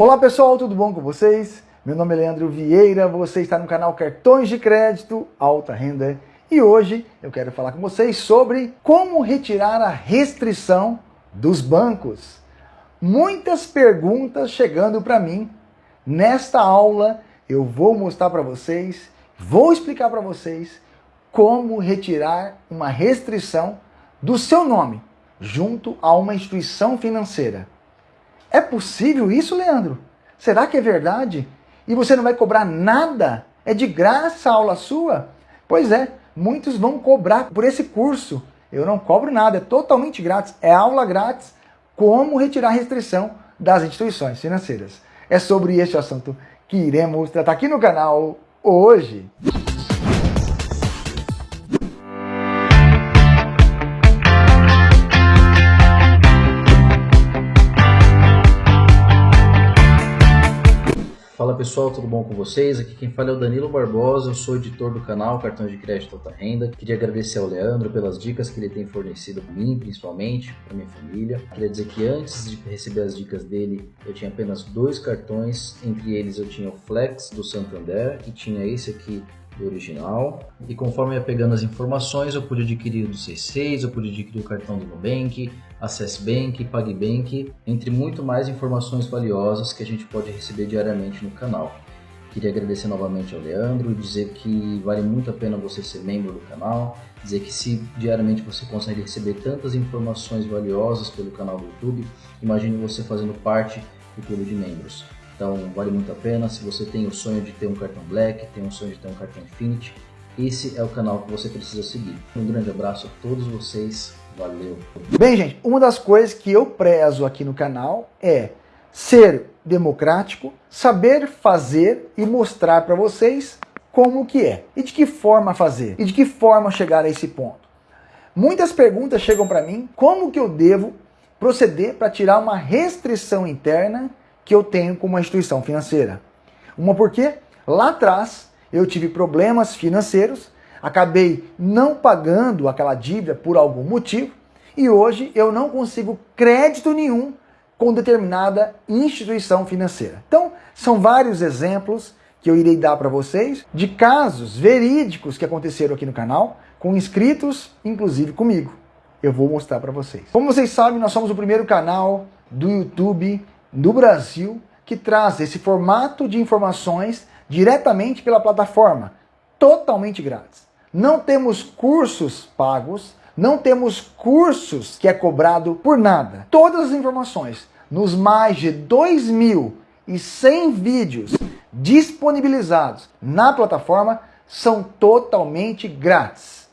Olá pessoal, tudo bom com vocês? Meu nome é Leandro Vieira, você está no canal Cartões de Crédito Alta Renda e hoje eu quero falar com vocês sobre como retirar a restrição dos bancos. Muitas perguntas chegando para mim. Nesta aula eu vou mostrar para vocês, vou explicar para vocês como retirar uma restrição do seu nome junto a uma instituição financeira. É possível isso, Leandro? Será que é verdade? E você não vai cobrar nada? É de graça a aula sua? Pois é, muitos vão cobrar por esse curso. Eu não cobro nada, é totalmente grátis. É aula grátis. Como retirar restrição das instituições financeiras. É sobre este assunto que iremos tratar aqui no canal hoje. Pessoal, tudo bom com vocês? Aqui quem fala é o Danilo Barbosa, eu sou editor do canal Cartões de Crédito Alta Renda. Queria agradecer ao Leandro pelas dicas que ele tem fornecido para mim, principalmente, para minha família. Queria dizer que antes de receber as dicas dele, eu tinha apenas dois cartões, entre eles eu tinha o Flex do Santander e tinha esse aqui original. E conforme ia pegando as informações, eu pude adquirir o do C6, eu pude adquirir o cartão do Nubank, Access Bank, PagBank, entre muito mais informações valiosas que a gente pode receber diariamente no canal. Queria agradecer novamente ao Leandro dizer que vale muito a pena você ser membro do canal, dizer que se diariamente você consegue receber tantas informações valiosas pelo canal do YouTube, imagine você fazendo parte do clube de membros. Então vale muito a pena. Se você tem o sonho de ter um cartão Black, tem o sonho de ter um cartão Infinity, esse é o canal que você precisa seguir. Um grande abraço a todos vocês. Valeu! Bem, gente, uma das coisas que eu prezo aqui no canal é ser democrático, saber fazer e mostrar para vocês como que é. E de que forma fazer. E de que forma chegar a esse ponto. Muitas perguntas chegam para mim, como que eu devo proceder para tirar uma restrição interna que eu tenho com uma instituição financeira. Uma porque lá atrás eu tive problemas financeiros, acabei não pagando aquela dívida por algum motivo e hoje eu não consigo crédito nenhum com determinada instituição financeira. Então, são vários exemplos que eu irei dar para vocês de casos verídicos que aconteceram aqui no canal, com inscritos, inclusive comigo. Eu vou mostrar para vocês. Como vocês sabem, nós somos o primeiro canal do YouTube no Brasil que traz esse formato de informações diretamente pela plataforma, totalmente grátis. Não temos cursos pagos, não temos cursos que é cobrado por nada. Todas as informações nos mais de 2.100 vídeos disponibilizados na plataforma são totalmente grátis.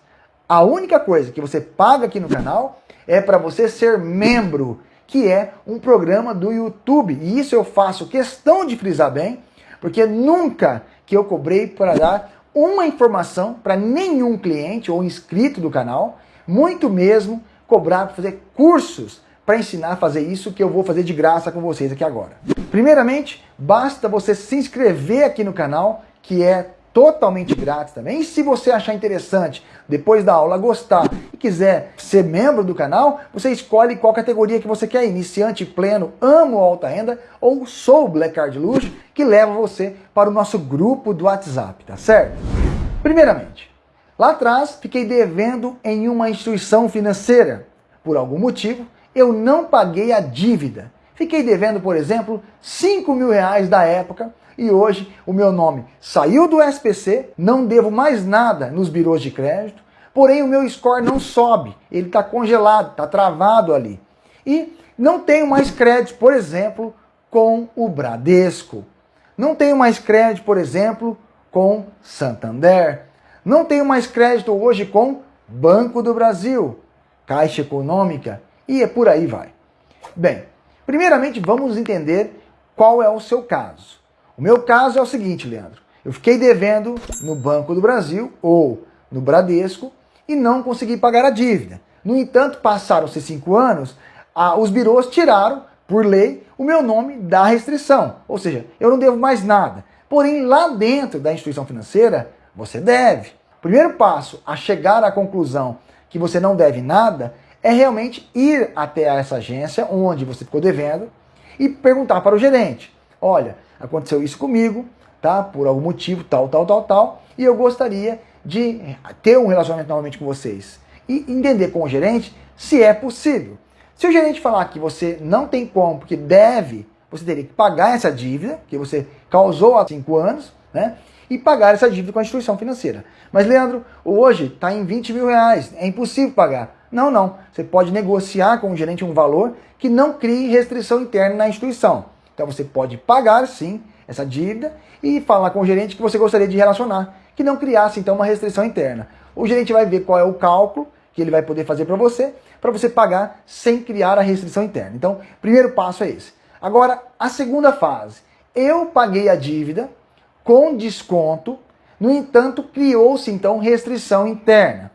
A única coisa que você paga aqui no canal é para você ser membro que é um programa do YouTube. E isso eu faço questão de frisar bem, porque nunca que eu cobrei para dar uma informação para nenhum cliente ou inscrito do canal, muito mesmo cobrar para fazer cursos para ensinar a fazer isso que eu vou fazer de graça com vocês aqui agora. Primeiramente, basta você se inscrever aqui no canal, que é totalmente grátis também. E se você achar interessante, depois da aula gostar e quiser ser membro do canal, você escolhe qual categoria que você quer, iniciante, pleno, amo alta renda ou sou Black Card Luxo, que leva você para o nosso grupo do WhatsApp, tá certo? Primeiramente, lá atrás fiquei devendo em uma instituição financeira. Por algum motivo, eu não paguei a dívida. Fiquei devendo, por exemplo, 5 mil reais da época e hoje o meu nome saiu do SPC, não devo mais nada nos birôs de crédito, porém o meu score não sobe, ele está congelado, está travado ali. E não tenho mais crédito, por exemplo, com o Bradesco. Não tenho mais crédito, por exemplo, com Santander. Não tenho mais crédito hoje com Banco do Brasil, Caixa Econômica e é por aí vai. Bem, primeiramente vamos entender qual é o seu caso. O meu caso é o seguinte, Leandro. Eu fiquei devendo no Banco do Brasil ou no Bradesco e não consegui pagar a dívida. No entanto, passaram-se cinco anos, os birôs tiraram, por lei, o meu nome da restrição. Ou seja, eu não devo mais nada. Porém, lá dentro da instituição financeira, você deve. O primeiro passo a chegar à conclusão que você não deve nada é realmente ir até essa agência onde você ficou devendo e perguntar para o gerente olha, aconteceu isso comigo, tá? Por algum motivo, tal, tal, tal, tal, e eu gostaria de ter um relacionamento novamente com vocês. E entender com o gerente se é possível. Se o gerente falar que você não tem como, porque deve, você teria que pagar essa dívida, que você causou há cinco anos, né? E pagar essa dívida com a instituição financeira. Mas, Leandro, hoje está em 20 mil reais, é impossível pagar. Não, não. Você pode negociar com o gerente um valor que não crie restrição interna na instituição. Então você pode pagar sim essa dívida e falar com o gerente que você gostaria de relacionar, que não criasse então uma restrição interna. O gerente vai ver qual é o cálculo que ele vai poder fazer para você, para você pagar sem criar a restrição interna. Então, primeiro passo é esse. Agora, a segunda fase. Eu paguei a dívida com desconto, no entanto, criou-se então restrição interna.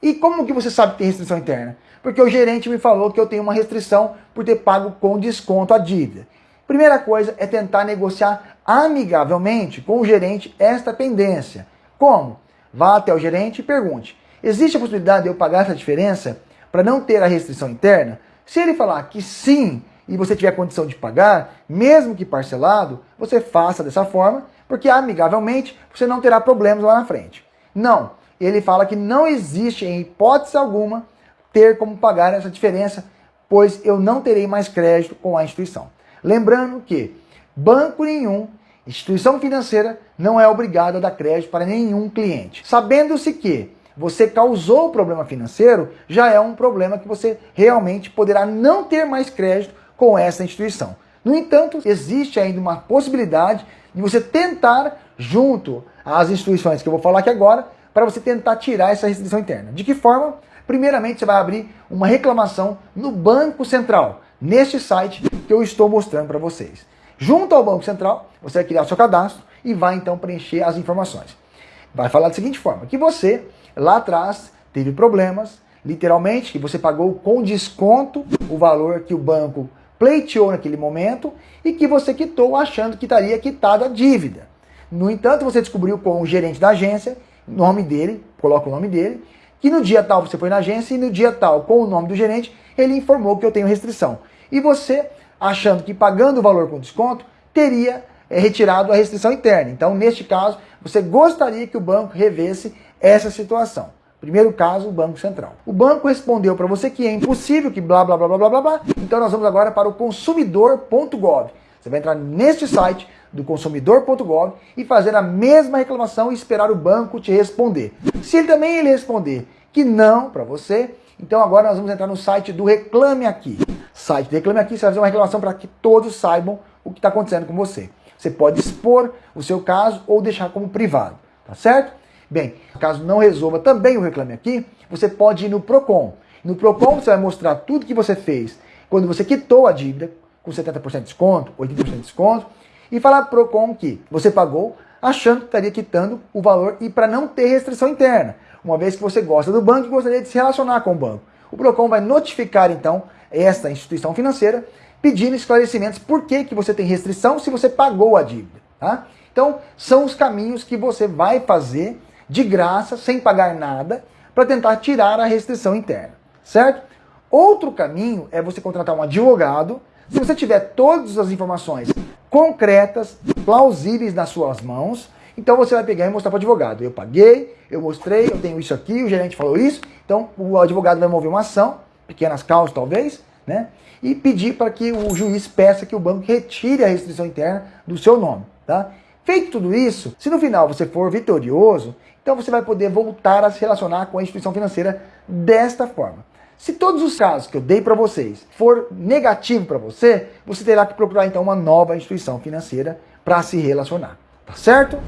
E como que você sabe que tem restrição interna? Porque o gerente me falou que eu tenho uma restrição por ter pago com desconto a dívida. Primeira coisa é tentar negociar amigavelmente com o gerente esta pendência. Como? Vá até o gerente e pergunte: existe a possibilidade de eu pagar essa diferença para não ter a restrição interna? Se ele falar que sim e você tiver condição de pagar, mesmo que parcelado, você faça dessa forma, porque amigavelmente você não terá problemas lá na frente. Não, ele fala que não existe em hipótese alguma ter como pagar essa diferença, pois eu não terei mais crédito com a instituição. Lembrando que banco nenhum, instituição financeira, não é obrigado a dar crédito para nenhum cliente. Sabendo-se que você causou o problema financeiro, já é um problema que você realmente poderá não ter mais crédito com essa instituição. No entanto, existe ainda uma possibilidade de você tentar, junto às instituições que eu vou falar aqui agora, para você tentar tirar essa restrição interna. De que forma? Primeiramente, você vai abrir uma reclamação no Banco Central, neste site que eu estou mostrando para vocês. Junto ao Banco Central, você vai criar seu cadastro e vai então preencher as informações. Vai falar da seguinte forma, que você lá atrás teve problemas, literalmente, que você pagou com desconto o valor que o banco pleiteou naquele momento e que você quitou achando que estaria quitada a dívida. No entanto, você descobriu com o gerente da agência nome dele, coloca o nome dele, que no dia tal você foi na agência e no dia tal, com o nome do gerente, ele informou que eu tenho restrição. E você, achando que pagando o valor com desconto, teria é, retirado a restrição interna. Então, neste caso, você gostaria que o banco revesse essa situação. Primeiro caso, o Banco Central. O banco respondeu para você que é impossível, que blá blá blá blá blá blá. Então nós vamos agora para o consumidor.gov. Você vai entrar neste site, do consumidor.gov e fazer a mesma reclamação e esperar o banco te responder. Se ele também ele responder que não para você, então agora nós vamos entrar no site do Reclame Aqui. Site do Reclame Aqui, você vai fazer uma reclamação para que todos saibam o que está acontecendo com você. Você pode expor o seu caso ou deixar como privado, tá certo? Bem, caso não resolva também o Reclame Aqui, você pode ir no PROCON. No PROCON você vai mostrar tudo que você fez quando você quitou a dívida, com 70% de desconto, 80% de desconto, e falar para o PROCON que você pagou achando que estaria quitando o valor e para não ter restrição interna, uma vez que você gosta do banco e gostaria de se relacionar com o banco. O PROCON vai notificar então esta instituição financeira pedindo esclarecimentos por que, que você tem restrição se você pagou a dívida. Tá? Então, são os caminhos que você vai fazer de graça, sem pagar nada, para tentar tirar a restrição interna, certo? Outro caminho é você contratar um advogado. Se você tiver todas as informações concretas, plausíveis nas suas mãos. Então você vai pegar e mostrar para o advogado. Eu paguei, eu mostrei, eu tenho isso aqui, o gerente falou isso. Então o advogado vai mover uma ação, pequenas causas talvez, né? E pedir para que o juiz peça que o banco retire a restrição interna do seu nome, tá? Feito tudo isso, se no final você for vitorioso, então você vai poder voltar a se relacionar com a instituição financeira desta forma. Se todos os casos que eu dei para vocês for negativo para você, você terá que procurar então uma nova instituição financeira para se relacionar, tá certo?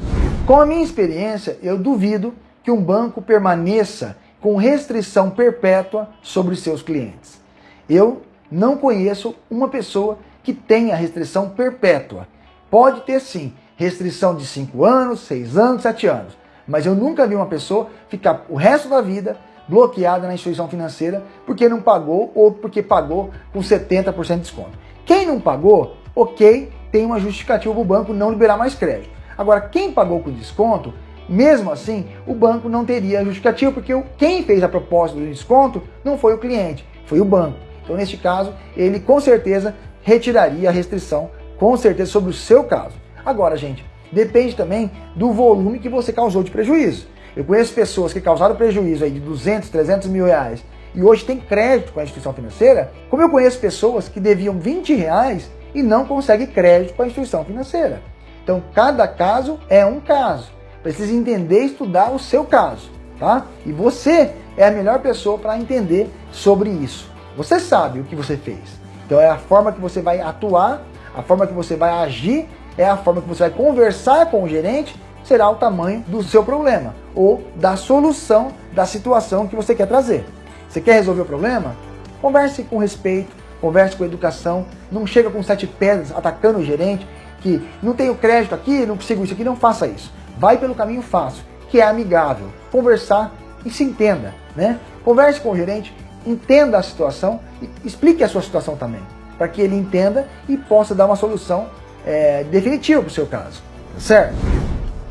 Com a minha experiência, eu duvido que um banco permaneça com restrição perpétua sobre seus clientes. Eu não conheço uma pessoa que tenha restrição perpétua. Pode ter sim, restrição de 5 anos, 6 anos, 7 anos, mas eu nunca vi uma pessoa ficar o resto da vida bloqueada na instituição financeira porque não pagou ou porque pagou com 70% de desconto. Quem não pagou, ok, tem uma justificativa para o banco não liberar mais crédito. Agora, quem pagou com desconto, mesmo assim, o banco não teria justificativa, porque quem fez a proposta do desconto não foi o cliente, foi o banco. Então, neste caso, ele com certeza retiraria a restrição com certeza sobre o seu caso. Agora, gente, depende também do volume que você causou de prejuízo. Eu conheço pessoas que causaram prejuízo aí de 200, 300 mil reais e hoje tem crédito com a instituição financeira, como eu conheço pessoas que deviam 20 reais e não conseguem crédito com a instituição financeira. Então, cada caso é um caso. Precisa entender e estudar o seu caso, tá? E você é a melhor pessoa para entender sobre isso. Você sabe o que você fez. Então, é a forma que você vai atuar, a forma que você vai agir, é a forma que você vai conversar com o gerente, será o tamanho do seu problema ou da solução da situação que você quer trazer. Você quer resolver o problema? Converse com respeito, converse com educação, não chega com sete pedras atacando o gerente, que não tenho crédito aqui, não consigo isso aqui, não faça isso. Vai pelo caminho fácil, que é amigável, conversar e se entenda, né? Converse com o gerente, entenda a situação e explique a sua situação também, para que ele entenda e possa dar uma solução é, definitiva para o seu caso, certo?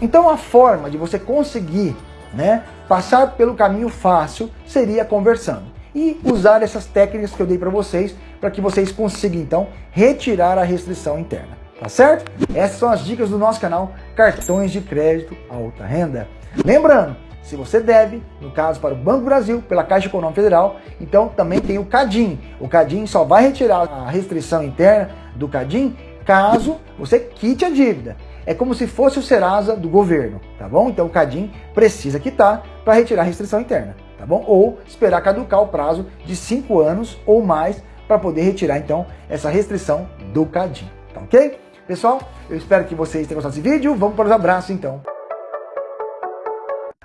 Então a forma de você conseguir né, passar pelo caminho fácil seria conversando e usar essas técnicas que eu dei para vocês para que vocês consigam então retirar a restrição interna, tá certo? Essas são as dicas do nosso canal Cartões de Crédito Alta Renda. Lembrando, se você deve, no caso para o Banco Brasil, pela Caixa Econômica Federal, então também tem o CADIM. O CADIM só vai retirar a restrição interna do CADIM caso você quite a dívida. É como se fosse o Serasa do governo, tá bom? Então o CADIM precisa quitar para retirar a restrição interna, tá bom? Ou esperar caducar o prazo de 5 anos ou mais para poder retirar então essa restrição do CADIM, tá ok? Pessoal, eu espero que vocês tenham gostado desse vídeo. Vamos para os abraços então.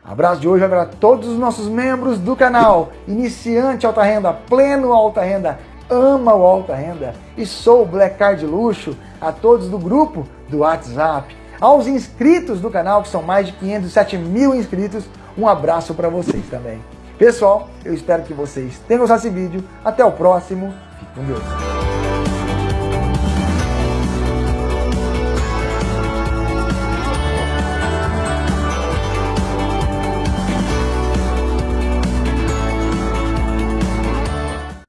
Abraço de hoje vai para todos os nossos membros do canal, iniciante alta renda, pleno alta renda, ama o alta renda e sou Black Card Luxo, a todos do grupo do WhatsApp, aos inscritos do canal, que são mais de 507 mil inscritos, um abraço para vocês também. Pessoal, eu espero que vocês tenham gostado desse vídeo. Até o próximo. Fique com Deus.